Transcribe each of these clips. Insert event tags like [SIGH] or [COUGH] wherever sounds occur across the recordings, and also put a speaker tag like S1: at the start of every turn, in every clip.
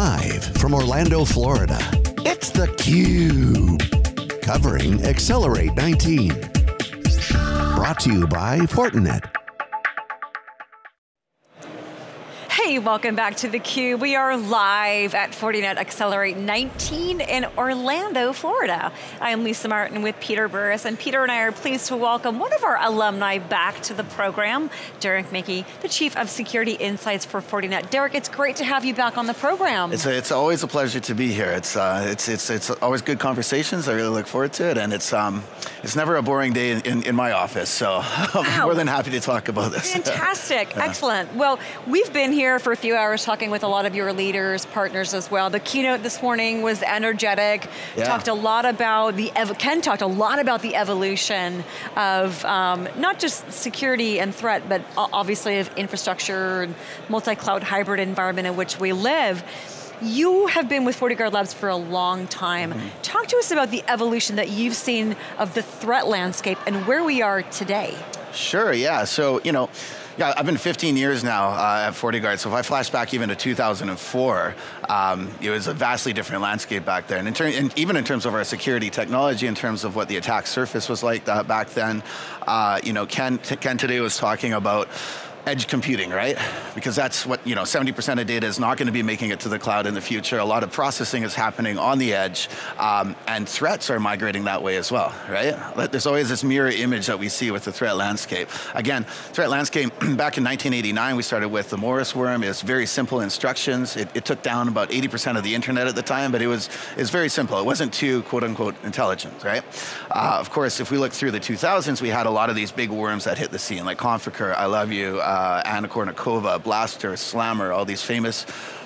S1: Live from Orlando, Florida, it's theCUBE. Covering Accelerate 19. Brought to you by Fortinet.
S2: Hey, welcome back to theCUBE. We are live at Fortinet Accelerate 19 in Orlando, Florida. I am Lisa Martin with Peter Burris, and Peter and I are pleased to welcome one of our alumni back to the program, Derek Manky, the Chief of Security Insights for Fortinet. Derek, it's great to have you back on the program.
S3: It's, a, it's always a pleasure to be here. It's, uh, it's, it's, it's always good conversations, I really look forward to it, and it's, um, it's never a boring day in, in, in my office, so [LAUGHS] I'm wow. more than happy to talk about this. [LAUGHS]
S2: Fantastic, excellent. Well, we've been here for a few hours talking with a lot of your leaders, partners as well. The keynote this morning was energetic. Yeah. Talked a lot about the, Ken talked a lot about the evolution of um, not just security and threat, but obviously of infrastructure and multi-cloud hybrid environment in which we live. You have been with FortiGuard Labs for a long time. Mm -hmm. Talk to us about the evolution that you've seen of the threat landscape and where we are today.
S3: Sure, yeah, so, you know, yeah, I've been 15 years now uh, at FortiGuard, so if I flash back even to 2004, um, it was a vastly different landscape back then. And, and, even in terms of our security technology, in terms of what the attack surface was like uh, back then, uh, you know, Ken, Ken today was talking about edge computing, right? Because that's what, you know, 70% of data is not going to be making it to the cloud in the future. A lot of processing is happening on the edge, um, and threats are migrating that way as well, right? There's always this mirror image that we see with the threat landscape. Again, threat landscape, [CLEARS THROAT] back in 1989, we started with the Morris worm. It's very simple instructions. It, it took down about 80% of the internet at the time, but it was, it was very simple. It wasn't too, quote unquote, intelligent, right? Uh, of course, if we look through the 2000s, we had a lot of these big worms that hit the scene, like Conficker, I Love You, uh, Anna Kournikova, Blaster, Slammer, all these famous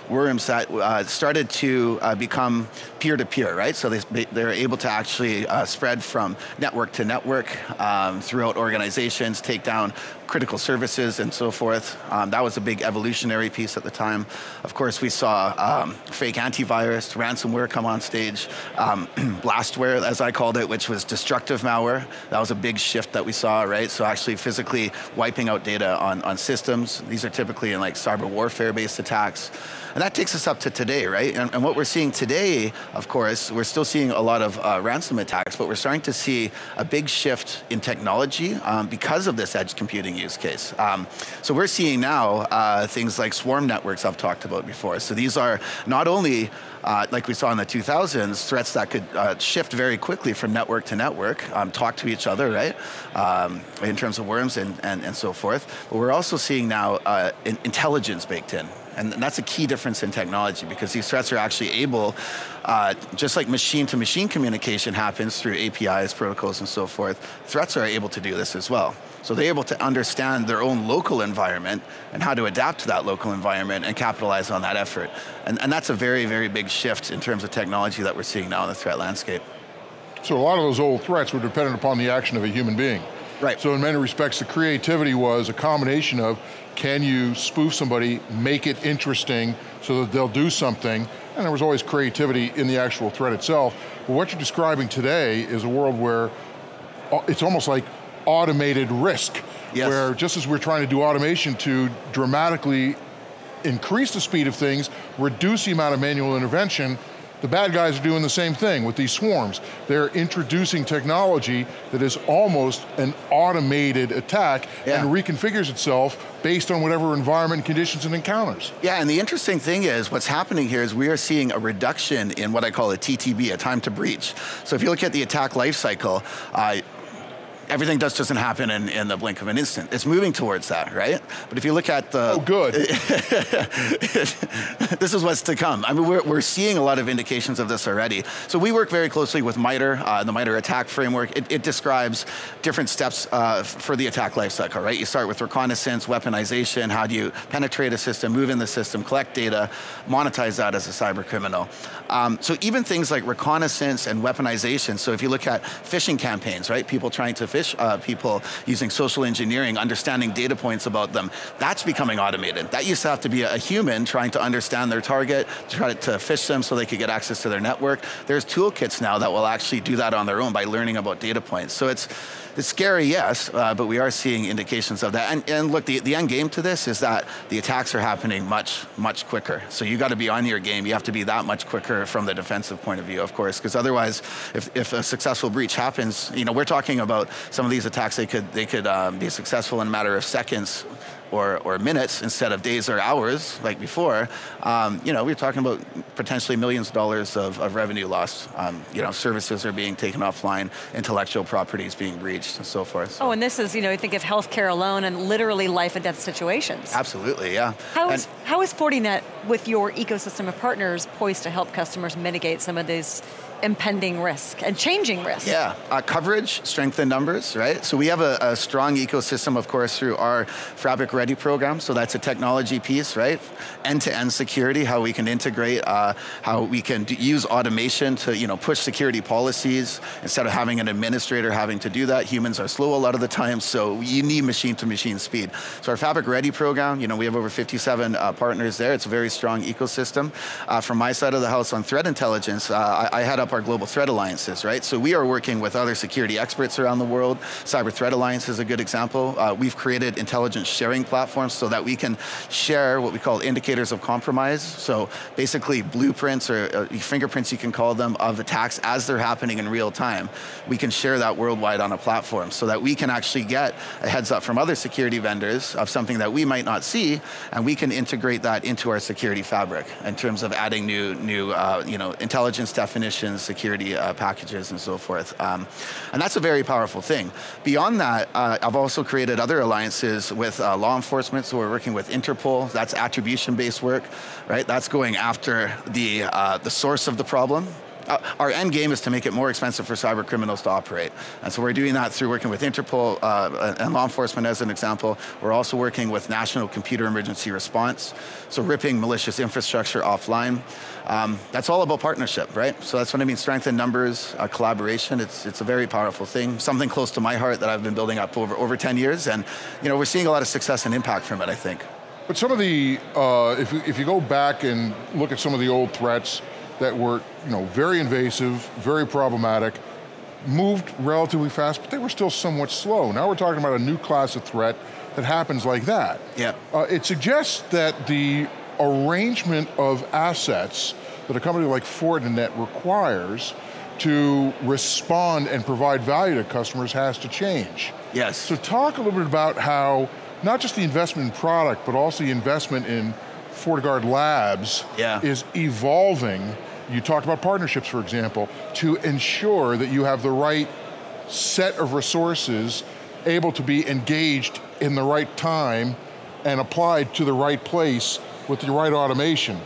S3: worms that uh, started to uh, become peer-to-peer, -peer, right? So they, they're able to actually uh, spread from network to network um, throughout organizations, take down critical services and so forth. Um, that was a big evolutionary piece at the time. Of course, we saw um, fake antivirus, ransomware come on stage, um, [CLEARS THROAT] blastware, as I called it, which was destructive malware. That was a big shift that we saw, right? So actually physically wiping out data on, on systems. These are typically in like cyber warfare-based attacks. And that takes us up to today, right? And, and, what we're seeing today, of course, we're still seeing a lot of uh, ransom attacks, but we're starting to see a big shift in technology um, because of this edge computing use case. Um, so we're seeing now uh, things like swarm networks I've talked about before. So these are not only uh, like we saw in the 2000s, threats that could uh, shift very quickly from network to network, um, talk to each other, right? Um, in terms of worms and, and, and so forth. But we're also seeing now uh, intelligence baked in. And that's a key difference in technology because these threats are actually able, uh, just like machine to machine communication happens through APIs, protocols and so forth, threats are able to do this as well. So they're able to understand their own local environment and how to adapt to that local environment and capitalize on that effort. And, and that's a very, very big shift in terms of technology that we're seeing now in the threat landscape.
S4: So a lot of those old threats were dependent upon the action of a human being.
S3: Right.
S4: So in many respects, the creativity was a combination of can you spoof somebody, make it interesting so that they'll do something, and there was always creativity in the actual threat itself. But what you're describing today is a world where uh, it's almost like automated risk, yes. where just as we're trying to do automation to dramatically increase the speed of things, reduce the amount of manual intervention, the bad guys are doing the same thing with these swarms. They're introducing technology that is almost an automated attack yeah. and reconfigures itself based on whatever environment, conditions, and encounters.
S3: Yeah, and the interesting thing is, what's happening here is we are seeing a reduction in what I call a TTB, a time to breach. So if you look at the attack lifecycle, uh, everything just doesn't happen in, in the blink of an instant. It's moving towards that, right? But if you look at the...
S4: Oh, good. [LAUGHS]
S3: this is what's to come. I mean, we're, we're seeing a lot of indications of this already. So we work very closely with MITRE, uh, the MITRE attack framework. It, it describes different steps uh, for the attack lifecycle, right? You start with reconnaissance, weaponization, how do you penetrate a system, move in the system, collect data, monetize that as a cyber criminal. Um, so even things like reconnaissance and weaponization, so if you look at phishing campaigns, right? People trying to phish phish uh, people using social engineering, understanding data points about them. That's becoming automated. That used to have to be a human trying to understand their target, try to fish them so they could get access to their network. There's toolkits now that will actually do that on their own by learning about data points. So it's, it's scary, yes, uh, but we are seeing indications of that. And, and look, the, the end game to this is that the attacks are happening much, much quicker. So you got to be on your game. You have to be that much quicker from the defensive point of view, of course, because otherwise, if, if a successful breach happens, you know, we're talking about some of these attacks, they could, they could um, be successful in a matter of seconds or, or minutes instead of days or hours like before, um, you know, we're talking about potentially millions of dollars of, of revenue lost. Um, you know, services are being taken offline, intellectual properties being breached and so forth. So.
S2: Oh, and this is, you know, you think of healthcare alone and literally life and death situations.
S3: Absolutely, yeah.
S2: How is, how is Fortinet with your ecosystem of partners poised to help customers mitigate some of these impending risk and changing risk.
S3: Yeah, uh, coverage, strength in numbers, right? So we have a, a, strong ecosystem, of course, through our Fabric Ready program. So that's a technology piece, right? End-to-end -end security, how we can integrate, uh, how we can use automation to, you know, push security policies instead of having an administrator having to do that. Humans are slow a lot of the time, so you need machine-to-machine -machine speed. So our Fabric Ready program, you know, we have over 57 uh, partners there. It's a very strong ecosystem. Uh, from my side of the house on threat intelligence, uh, I, I had up our global threat alliances, right? So we are working with other security experts around the world. Cyber Threat Alliance is a good example. Uh, we've created intelligence sharing platforms so that we can share what we call indicators of compromise. So basically blueprints or uh, fingerprints you can call them of attacks as they're happening in real time. We can share that worldwide on a platform so that we can actually get a heads up from other security vendors of something that we might not see and we can integrate that into our security fabric in terms of adding new, new uh, you know, intelligence definitions, security uh, packages and so forth. Um, and that's a very powerful thing. Beyond that, uh, I've also created other alliances with uh, law enforcement, so we're working with Interpol, that's attribution-based work, right? That's going after the, uh, the source of the problem, our end game is to make it more expensive for cyber criminals to operate. And so we're doing that through working with Interpol uh, and law enforcement as an example. We're also working with National Computer Emergency Response, so ripping malicious infrastructure offline. Um, that's all about partnership, right? So that's what I mean, strength in numbers, uh, collaboration, it's, it's a very powerful thing, something close to my heart that I've been building up over, over 10 years, and you know, we're seeing a lot of success and impact from it, I think.
S4: But some of the, uh, if, if you go back and look at some of the old threats, that were you know, very invasive, very problematic, moved relatively fast, but they were still somewhat slow. Now we're talking about a new class of threat that happens like that.
S3: Yeah.
S4: Uh, it suggests that the arrangement of assets that a company like Fortinet requires to respond and provide value to customers has to change.
S3: Yes.
S4: So talk a little bit about how, not just the investment in product, but also the investment in FortiGuard Labs
S3: yeah.
S4: is evolving. You talked about partnerships, for example, to ensure that you have the right set of resources able to be engaged in the right time and applied to the right place with the right automation.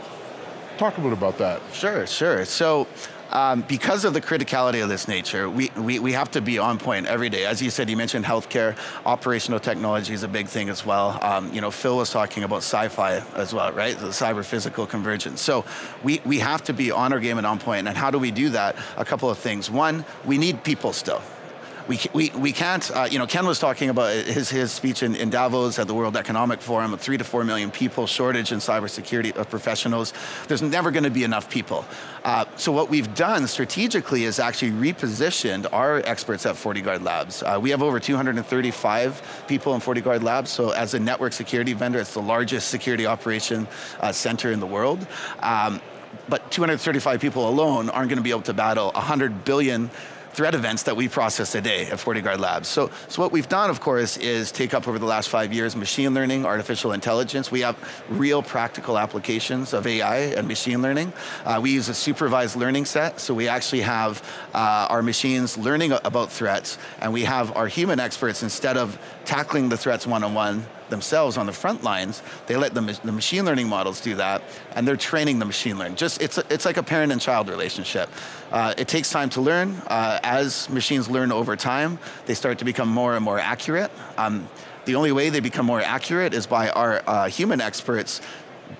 S4: Talk a little bit about that.
S3: Sure, sure. So um, because of the criticality of this nature, we, we, we have to be on point every day. As you said, you mentioned healthcare, operational technology is a big thing as well. Um, you know, Phil was talking about sci-fi as well, right? The cyber physical convergence. So we, we have to be on our game and on point, and how do we do that? A couple of things. One, we need people still we, we, we can't, uh, you know, Ken was talking about his, his speech in, in Davos at the World Economic Forum, three to four million people, shortage in cybersecurity of professionals. There's never going to be enough people. Uh, so what we've done strategically is actually repositioned our experts at FortiGuard Labs. Uh, we have over 235 people in FortiGuard Labs, so as a network security vendor, it's the largest security operation uh, center in the world. Um, but 235 people alone aren't going to be able to battle 100 billion threat events that we process a day at FortiGuard Labs. So, so what we've done, of course, is take up over the last five years machine learning, artificial intelligence. We have real practical applications of AI and machine learning. Uh, we use a supervised learning set, so we actually have uh, our machines learning about threats, and we have our human experts, instead of tackling the threats one-on-one, -on -one, themselves on the front lines, they let the, the machine learning models do that, and they're training the machine learning. Just, it's, a, it's like a parent and child relationship. Uh, it takes time to learn. Uh, as machines learn over time, they start to become more and more accurate. Um, the only way they become more accurate is by our uh, human experts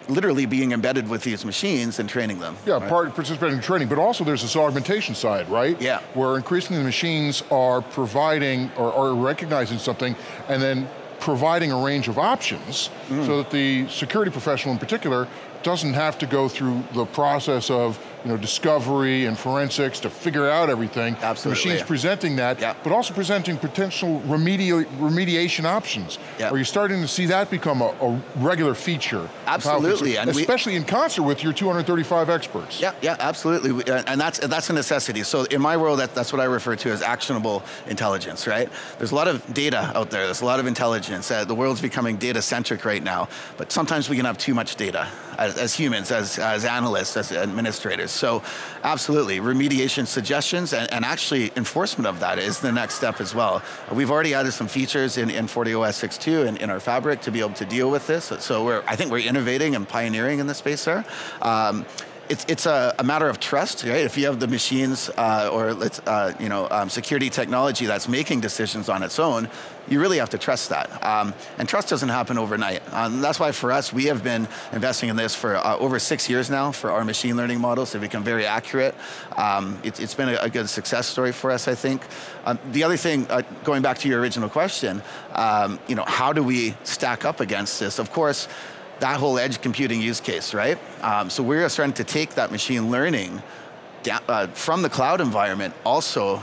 S3: literally being embedded with these machines and training them.
S4: Yeah, right? part participating in training, but also there's this augmentation side, right?
S3: Yeah.
S4: Where increasingly the machines are providing or, or recognizing something and then providing a range of options mm. so that the security professional in particular doesn't have to go through the process of you know, discovery and forensics to figure out everything.
S3: Absolutely.
S4: The machine's presenting that,
S3: yep.
S4: but also presenting potential remedi remediation options.
S3: Yep.
S4: Are you starting to see that become a, a regular feature?
S3: Absolutely.
S4: And especially we, in concert with your 235 experts.
S3: Yeah, yeah, absolutely. And that's, that's a necessity. So in my world, that, that's what I refer to as actionable intelligence, right? There's a lot of data out there, there's a lot of intelligence. Uh, the world's becoming data-centric right now, but sometimes we can have too much data as, as humans, as, as analysts, as administrators. So absolutely, remediation suggestions and, and, actually enforcement of that is the next step as well. We've already added some features in, in FortiOS 6.2 and in our fabric to be able to deal with this. So we're, I think we're innovating and pioneering in the space there. Um, it's, it's a, a, matter of trust, right? If you have the machines uh, or uh, you know, um, security technology that's making decisions on its own, you really have to trust that. Um, and trust doesn't happen overnight. Um, that's why for us, we have been investing in this for uh, over six years now for our machine learning models to become very accurate. Um, it, has been a, a, good success story for us, I think. Um, the other thing, uh, going back to your original question, um, you know, how do we stack up against this? Of course, that whole edge computing use case, right? Um, so we're starting to take that machine learning down, uh, from the cloud environment also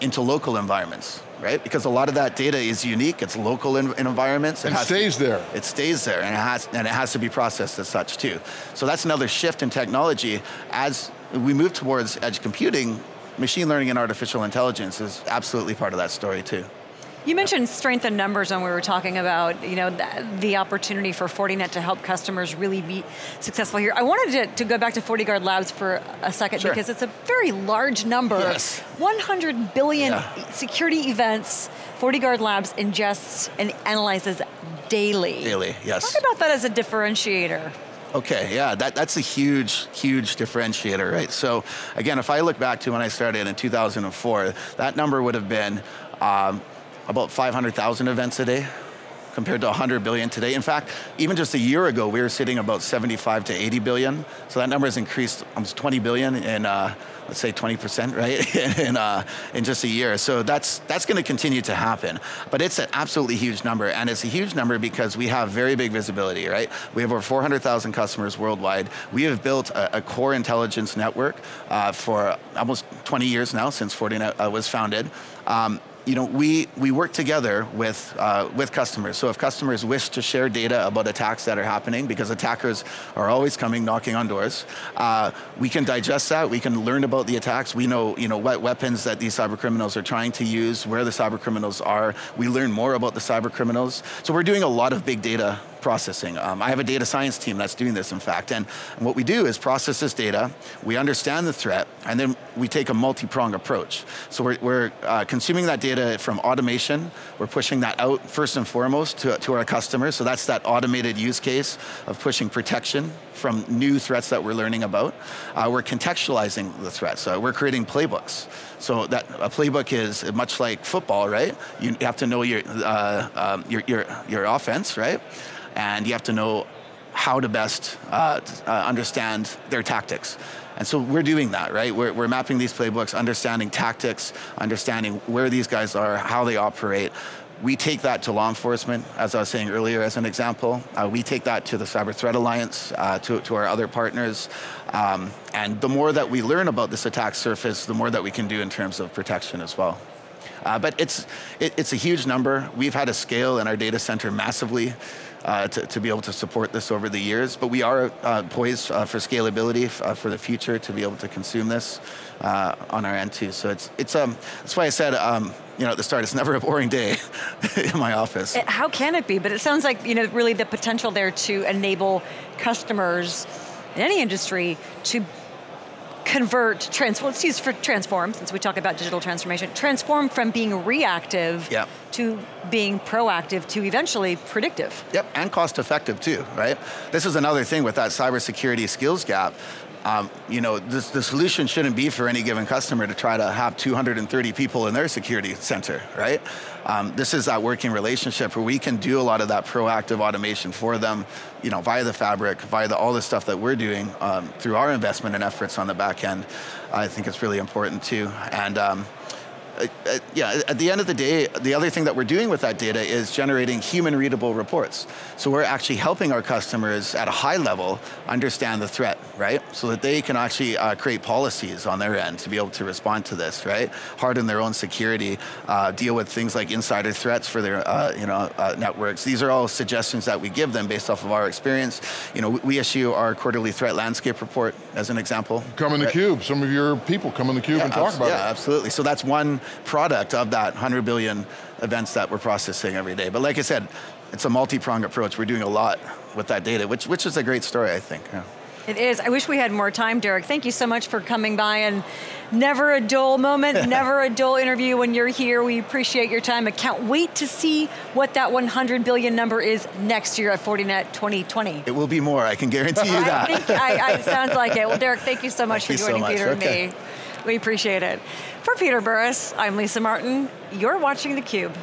S3: into local environments, right? Because a lot of that data is unique, it's local in, in environments.
S4: It and stays
S3: to,
S4: there.
S3: It stays there, and it, has, and it has to be processed as such too. So that's another shift in technology. As we move towards edge computing, machine learning and artificial intelligence is absolutely part of that story too.
S2: You mentioned strength in numbers when we were talking about you know the, the, opportunity for Fortinet to help customers really be successful here. I wanted to, to go back to FortiGuard Labs for a second
S3: sure.
S2: because it's a very large number.
S3: Yes.
S2: 100 billion
S3: yeah.
S2: security events FortiGuard Labs ingests and analyzes daily.
S3: Daily, yes.
S2: Talk about that as a differentiator.
S3: Okay, yeah, that, that's a huge, huge differentiator, right? So again, if I look back to when I started in 2004, that number would have been um, about 500,000 events a day compared to 100 billion today. In fact, even just a year ago, we were sitting about 75 to 80 billion. So that number has increased almost 20 billion in, uh, let's say 20%, [LAUGHS] right, in, uh, in just a year. So that's, that's going to continue to happen. But it's an absolutely huge number, and it's a huge number because we have very big visibility, right? We have over 400,000 customers worldwide. We have built a, a core intelligence network uh, for almost 20 years now, since Fortinet uh, was founded. Um, you know, we, we work together with, uh, with customers. So if customers wish to share data about attacks that are happening, because attackers are always coming knocking on doors, uh, we can digest that, we can learn about the attacks, we know, you know what weapons that these cyber criminals are trying to use, where the cyber criminals are, we learn more about the cyber criminals. So we're doing a lot of big data processing. Um, I have a data science team that's doing this, in fact, and, what we do is process this data, we understand the threat, and then we take a multi-prong approach. So we're, we're uh, consuming that data from automation, we're pushing that out first and foremost to, to our customers, so that's that automated use case of pushing protection from new threats that we're learning about. Uh, we're contextualizing the threats, so we're creating playbooks. So that a playbook is much like football, right? You have to know your, uh, um, your, your, your offense, right? And you have to know how to best uh, uh, understand their tactics. And so we're doing that, right? We're, we're mapping these playbooks, understanding tactics, understanding where these guys are, how they operate. We take that to law enforcement, as I was saying earlier as an example. Uh, we take that to the Cyber Threat Alliance, uh, to, to our other partners. Um, and the more that we learn about this attack surface, the more that we can do in terms of protection as well. Uh, but it's, it, it's a huge number. We've had to scale in our data center massively uh, to, to, be able to support this over the years. But we are uh, poised uh, for scalability uh, for the future to be able to consume this uh, on our end too. So it's, it's um, that's why I said, um, you know, at the start, it's [LAUGHS] never a boring day [LAUGHS] in my office.
S2: How can it be? But it sounds like, you know, really the potential there to enable customers in any industry to convert, transform, let's use for transform, since we talk about digital transformation, transform from being reactive
S3: yep.
S2: to being proactive to eventually predictive.
S3: Yep, and cost effective too, right? This is another thing with that cybersecurity skills gap um, you know, this, the solution shouldn't be for any given customer to try to have 230 people in their security center, right? Um, this is that working relationship where we can do a lot of that proactive automation for them, you know, via the fabric, via the, all the stuff that we're doing um, through our investment and efforts on the back end. I think it's really important too. And um, uh, uh, yeah, at the end of the day, the other thing that we're doing with that data is generating human readable reports. So we're actually helping our customers at a high level understand the threat, right? So that they can actually uh, create policies on their end to be able to respond to this, right? Harden their own security, uh, deal with things like insider threats for their uh, you know, uh, networks. These are all suggestions that we give them based off of our experience. You know, we issue our quarterly threat landscape report as an example.
S4: Come in the right? cube, some of your people come in the cube
S3: yeah,
S4: and talk about
S3: yeah,
S4: it.
S3: Yeah, absolutely. So that's one product of that 100 billion events that we're processing every day. But like I said, it's a multi-pronged approach. We're doing a lot with that data, which, which is a great story, I think. Yeah.
S2: It is. I wish we had more time, Derek. Thank you so much for coming by and never a dull moment, [LAUGHS] never a dull interview when you're here. We appreciate your time. I can't wait to see what that 100 billion number is next year at Fortinet 2020.
S3: It will be more, I can guarantee you that.
S2: I think, I, I, sounds like it. Well, Derek, thank you so much
S3: thank
S2: for joining
S3: so
S2: Peter
S3: okay.
S2: and me. We appreciate it. For Peter Burris, I'm Lisa Martin. You're watching theCUBE.